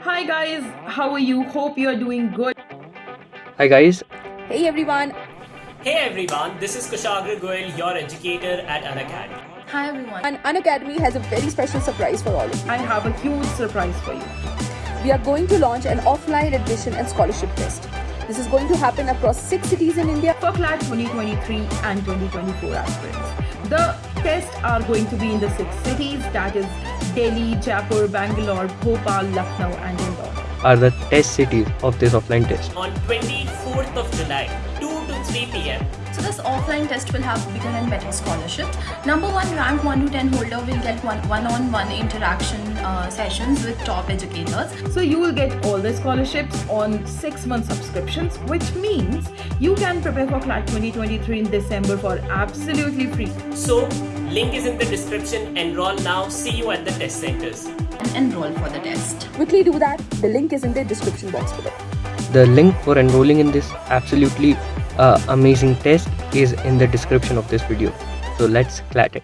Hi guys, how are you? Hope you are doing good. Hi guys, Hey everyone, Hey everyone, this is Kushagra Goyal, your educator at Unacademy. Hi everyone. and Unacademy has a very special surprise for all of you. I have a huge surprise for you. We are going to launch an offline admission and scholarship test. This is going to happen across six cities in India. For CLAT 2023 and 2024 aspirants. The tests are going to be in the six cities that is Delhi, Jaipur, Bangalore, Bhopal, Lucknow and Indore. Are the test cities of this offline test. On 24th of July, 2 to 3 pm, So this offline test will have bigger and better scholarships. Number one, rank 1 to 10 holder will get one one-on-one interaction uh, sessions with top educators. So you will get all the scholarships on 6 month subscriptions which means you can prepare for CLAT 2023 in December for absolutely free. so link is in the description. Enroll now. See you at the test centers. And enroll for the test. Quickly do that. The link is in the description box below. The link for enrolling in this absolutely uh, amazing test is in the description of this video. So let's clat it.